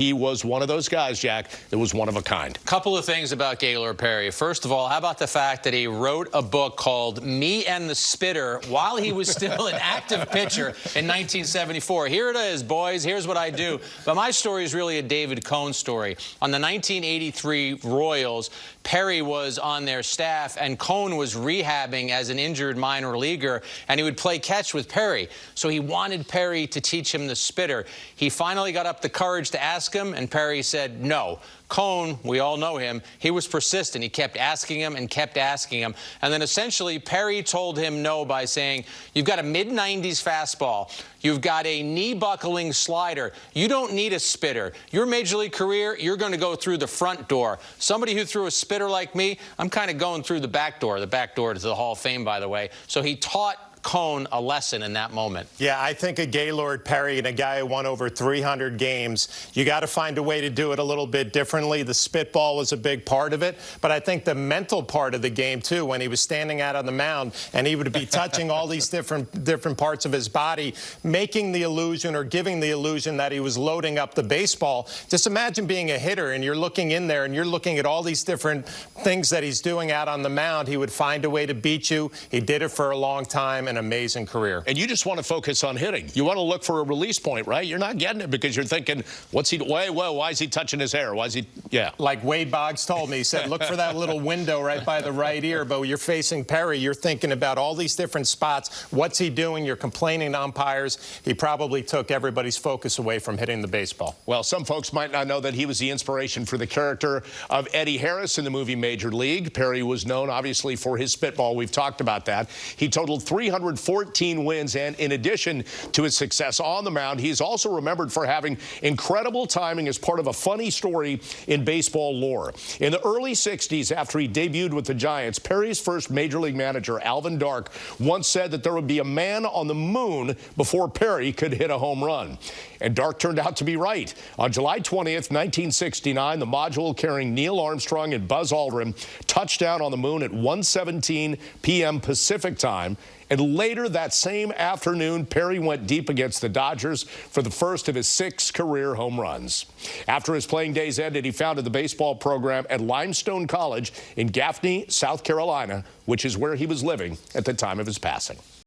He was one of those guys, Jack, that was one of a kind. Couple of things about Gaylord Perry. First of all, how about the fact that he wrote a book called Me and the Spitter while he was still an active pitcher in 1974. Here it is, boys. Here's what I do. But my story is really a David Cone story. On the 1983 Royals, Perry was on their staff, and Cone was rehabbing as an injured minor leaguer, and he would play catch with Perry. So he wanted Perry to teach him the spitter. He finally got up the courage to ask him, and Perry said no. Cone, we all know him, he was persistent. He kept asking him and kept asking him. And then essentially, Perry told him no by saying, You've got a mid 90s fastball. You've got a knee buckling slider. You don't need a spitter. Your major league career, you're going to go through the front door. Somebody who threw a spitter like me, I'm kind of going through the back door. The back door to the Hall of Fame, by the way. So he taught Cone a lesson in that moment. Yeah, I think a Gaylord Perry and a guy who won over 300 games, you got to find a way to do it a little bit differently. The spitball was a big part of it, but I think the mental part of the game too, when he was standing out on the mound and he would be touching all these different different parts of his body, making the illusion or giving the illusion that he was loading up the baseball. Just imagine being a hitter and you're looking in there and you're looking at all these different things that he's doing out on the mound. He would find a way to beat you. He did it for a long time an amazing career. And you just want to focus on hitting. You want to look for a release point, right? You're not getting it because you're thinking, what's he, why, why, why is he touching his hair? Why is he, yeah. Like Wade Boggs told me, he said, look for that little window right by the right ear. But you're facing Perry, you're thinking about all these different spots. What's he doing? You're complaining to umpires. He probably took everybody's focus away from hitting the baseball. Well, some folks might not know that he was the inspiration for the character of Eddie Harris in the movie Major League. Perry was known, obviously, for his spitball. We've talked about that. He totaled 300 114 wins, and in addition to his success on the mound, he's also remembered for having incredible timing as part of a funny story in baseball lore. In the early 60s, after he debuted with the Giants, Perry's first major league manager, Alvin Dark, once said that there would be a man on the moon before Perry could hit a home run. And Dark turned out to be right. On July 20th, 1969, the module carrying Neil Armstrong and Buzz Aldrin touched down on the moon at 1:17 p.m. Pacific time. And later that same afternoon, Perry went deep against the Dodgers for the first of his six career home runs. After his playing days ended, he founded the baseball program at Limestone College in Gaffney, South Carolina, which is where he was living at the time of his passing.